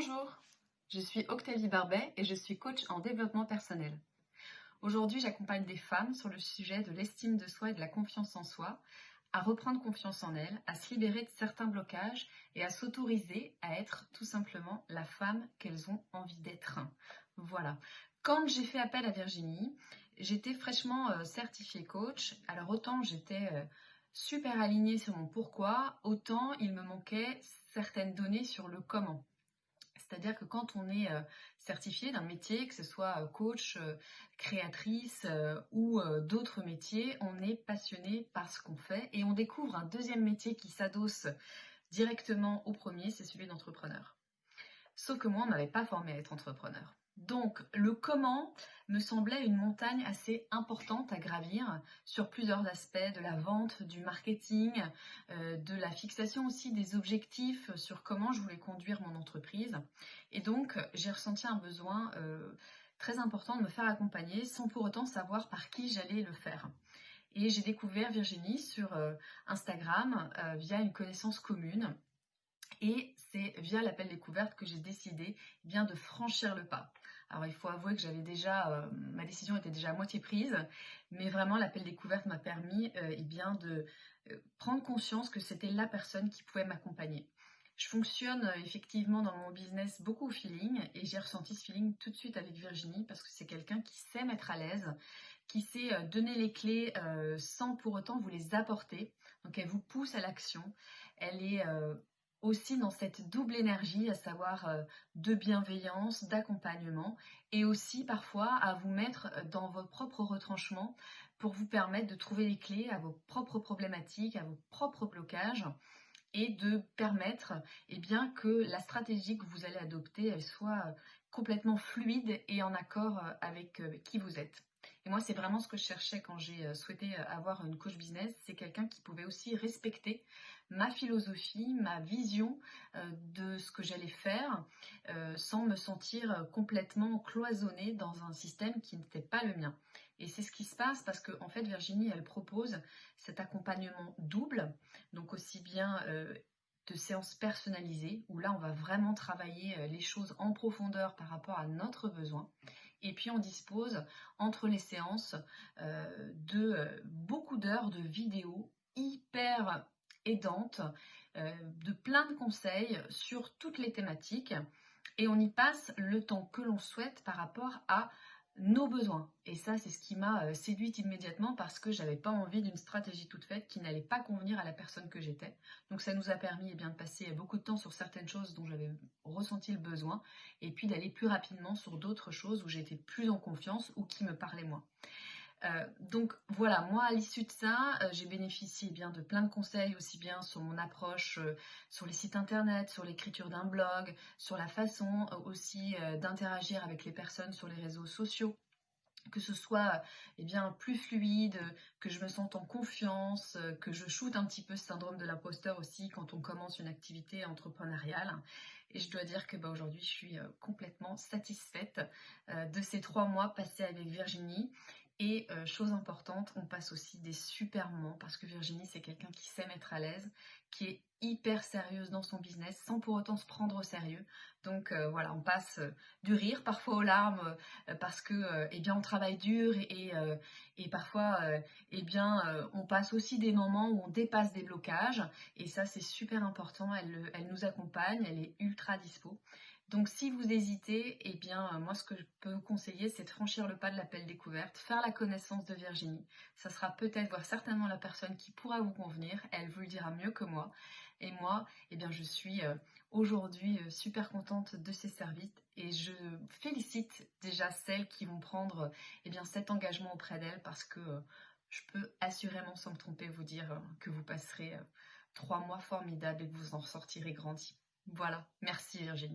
Bonjour, je suis Octavie Barbet et je suis coach en développement personnel. Aujourd'hui, j'accompagne des femmes sur le sujet de l'estime de soi et de la confiance en soi, à reprendre confiance en elles, à se libérer de certains blocages et à s'autoriser à être tout simplement la femme qu'elles ont envie d'être. Voilà. Quand j'ai fait appel à Virginie, j'étais fraîchement euh, certifiée coach. Alors autant j'étais euh, super alignée sur mon pourquoi, autant il me manquait certaines données sur le comment. C'est-à-dire que quand on est euh, certifié d'un métier, que ce soit euh, coach, euh, créatrice ou d'autres métiers, on est passionné par ce qu'on fait et on découvre un deuxième métier qui s'adosse directement au premier, c'est celui d'entrepreneur. Sauf que moi, on ne m'avait pas formé à être entrepreneur. Donc le comment me semblait une montagne assez importante à gravir sur plusieurs aspects de la vente, du marketing, euh, de la fixation aussi des objectifs sur comment je voulais conduire mon entreprise. Et donc j'ai ressenti un besoin euh, très important de me faire accompagner sans pour autant savoir par qui j'allais le faire. Et j'ai découvert Virginie sur euh, Instagram via une connaissance commune et c'est via l'appel découverte que j'ai décidé bien de franchir le pas. Alors il faut avouer que j'avais déjà, euh, ma décision était déjà à moitié prise, mais vraiment l'appel découverte m'a permis euh, eh bien de euh, prendre conscience que c'était la personne qui pouvait m'accompagner. Je fonctionne effectivement dans mon business beaucoup au feeling et j'ai ressenti ce feeling tout de suite avec Virginie parce que c'est quelqu'un qui sait mettre à l'aise, qui sait donner les clés sans pour autant vous les apporter. Donc elle vous pousse à l'action. Elle est aussi dans cette double énergie, à savoir euh, de bienveillance, d'accompagnement, et aussi parfois à vous mettre euh, dans vos propres retranchements pour vous permettre de trouver les clés à vos propres problématiques, à vos propres blocages, et de permettre eh bien, que la stratégie que vous allez adopter elle soit euh, complètement fluide et en accord avec qui vous êtes. Et moi, c'est vraiment ce que je cherchais quand j'ai euh, souhaité euh, avoir une coach business. C'est quelqu'un qui pouvait aussi respecter ma philosophie, ma vision euh, de ce que j'allais faire, sans me sentir complètement cloisonnée dans un système qui n'était pas le mien. Et c'est ce qui se passe parce que, en fait, Virginie, elle propose cet accompagnement double, donc aussi bien de séances personnalisées, où là, on va vraiment travailler les choses en profondeur par rapport à notre besoin. Et puis on dispose entre les séances euh, de euh, beaucoup d'heures de vidéos hyper aidantes, euh, de plein de conseils sur toutes les thématiques. Et on y passe le temps que l'on souhaite par rapport à nos besoins. Et ça, c'est ce qui m'a euh, séduite immédiatement parce que j'avais pas envie d'une stratégie toute faite qui n'allait pas convenir à la personne que j'étais. Donc ça nous a permis eh bien, de passer beaucoup de temps sur certaines choses dont j'avais ressenti le besoin et puis d'aller plus rapidement sur d'autres choses où j'étais plus en confiance ou qui me parlaient moins. Euh, donc voilà, moi à l'issue de ça, euh, j'ai bénéficié eh bien de plein de conseils aussi bien sur mon approche euh, sur les sites internet, sur l'écriture d'un blog, sur la façon aussi d'interagir avec les personnes sur les réseaux sociaux que ce soit eh bien plus fluide, que je me sente en confiance, que je shoote un petit peu ce syndrome de l'imposteur aussi quand on commence une activité entrepreneuriale. Et je dois dire que bah, aujourd'hui, je suis complètement satisfaite de ces trois mois passés avec Virginie. Et euh, chose importante, on passe aussi des super moments parce que Virginie, c'est quelqu'un qui sait mettre à l'aise, qui est hyper sérieuse dans son business sans pour autant se prendre au sérieux. Donc euh, voilà, on passe euh, du rire parfois aux larmes parce que eh bien on travaille dur et, parfois eh bien on passe aussi des moments où on dépasse des blocages et ça c'est super important. Elle, elle nous accompagne, elle est ultra dispo. Donc si vous hésitez, eh bien euh, moi ce que je peux vous conseiller c'est de franchir le pas de l'appel découverte, faire la connaissance de Virginie. Ça sera peut-être, voire certainement la personne qui pourra vous convenir, elle vous le dira mieux que moi. Et moi, eh bien je suis euh, aujourd'hui euh, super contente de ces services et je félicite déjà celles qui vont prendre eh cet engagement auprès d'elles parce que je peux assurément sans me tromper vous dire que vous passerez trois mois formidables et que vous en ressortirez grandi. Voilà, merci Virginie.